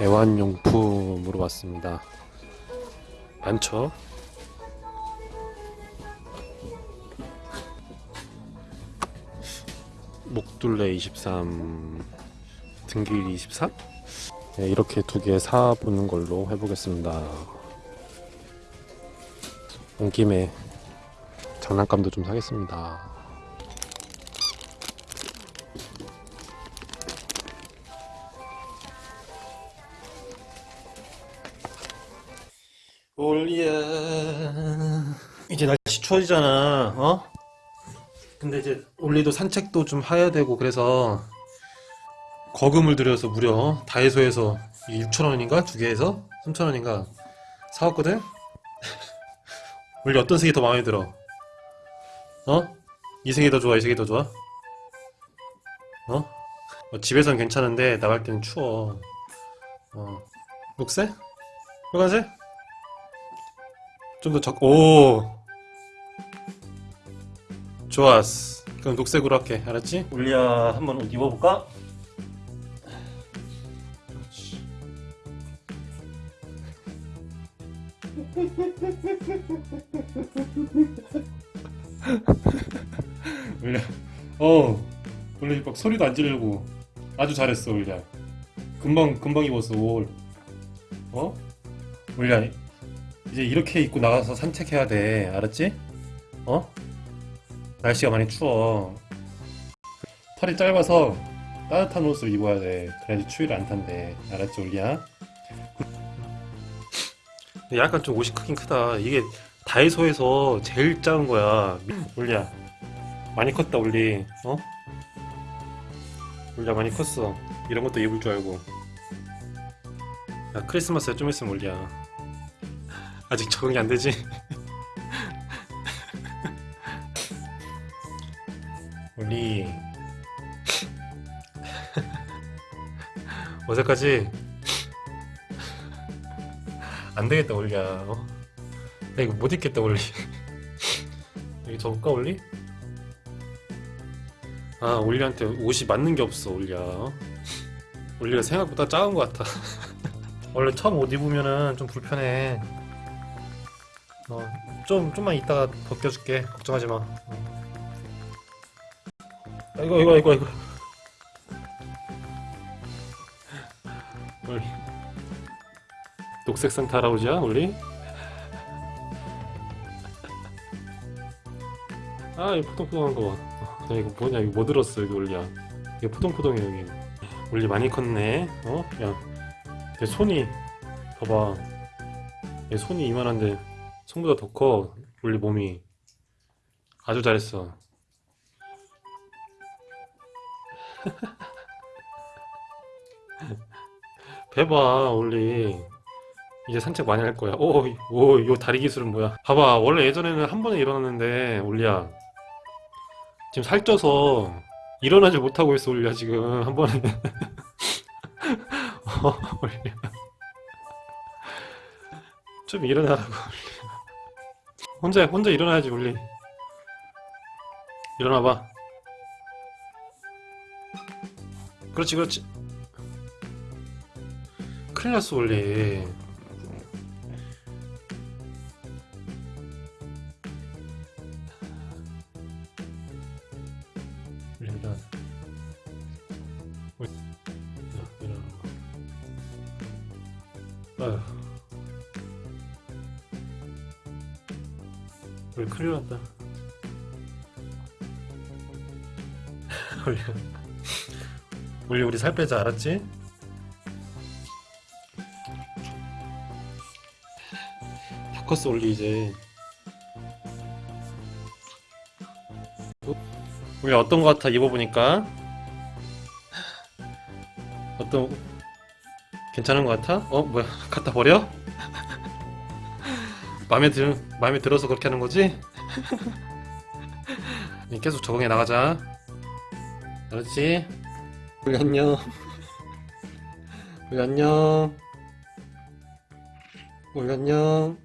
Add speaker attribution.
Speaker 1: 애완용품으로 왔습니다. 많죠? 목둘레 23, 등길 24? 네, 이렇게 두 개 사보는 걸로 해보겠습니다. 온 김에 장난감도 좀 사겠습니다. 올리야 이제 날씨 추워지잖아 어? 근데 이제 올리도 산책도 좀 해야 되고 그래서 거금을 들여서 무려 다이소에서 6,000원인가? 두 개에서 3,000원인가 사왔거든? 올리 어떤 색이 더 마음에 들어? 어? 이 색이 더 좋아? 이 색이 더 좋아? 어? 어, 집에선 괜찮은데 나갈 때는 추워 어 녹색? 빨간색? 좀 더 적, 오! 좋았어. 그럼 녹색으로 할게. 알았지? 올리야, 한번 옷 입어볼까? 올리야, 어, 올리 막 소리도 안 지르고 아주 잘했어, 올리야. 금방, 금방 입었어, 옷. 어? 올리야, 이제 이렇게 입고 나가서 산책해야 돼. 알았지? 어? 날씨가 많이 추워. 털이 짧아서 따뜻한 옷을 입어야 돼. 그래야지 추위를 안 탄대. 알았지, 올리야? 약간 좀 옷이 크긴 크다. 이게 다이소에서 제일 작은 거야. 올리야. 많이 컸다, 올리. 어? 올리야, 많이 컸어. 이런 것도 입을 줄 알고. 야, 크리스마스에 좀 있으면 올리야. 아직 적응이 안 되지? 우리 어제까지 안 되겠다 올리야 어? 나 이거 못 입겠다 올리 여기 접을까 올리? 아 올리한테 옷이 맞는 게 없어 올리야 어? 올리가 생각보다 작은 것 같아 원래 처음 옷 입으면은 좀 불편해 어, 좀 좀만 이따가 벗겨줄게. 걱정하지 마. 어. 아이고 이거 이거 이거. 우리 녹색 산타 할아버지야 우리? 아 이거 포동포동한 거 봐. 야 이거 뭐냐 이거 뭐 들었어 여기 올리야. 이게 포동포동해 여기. 올리 많이 컸네. 어? 야, 내 손이 봐봐. 얘 손이 이만한데. 손보다 더 커, 우리 몸이. 아주 잘했어. 배봐, 올리. 이제 산책 많이 할 거야. 오, 오, 요 다리 기술은 뭐야? 봐봐, 원래 예전에는 한 번에 일어났는데, 올리야. 지금 살쪄서 일어나지 못하고 있어, 올리야, 지금. 한 번에. 어, 올리야. 좀 일어나라고. 혼자 혼자 일어나야지 울리 일어나봐 그렇지 그렇지 큰일 났어 울리 우리 큰일 났다. 우리 우리 살 빼자 알았지? 다 컸어 올리 이제. 우리 어떤 거 같아 입어보니까? 어떤 괜찮은 거 같아? 어 뭐야 갖다 버려? 마음에 들 마음에 들어서 그렇게 하는 거지? 계속 적응해 나가자. 알았지? 우리 안녕. 우리 안녕. 우리 안녕.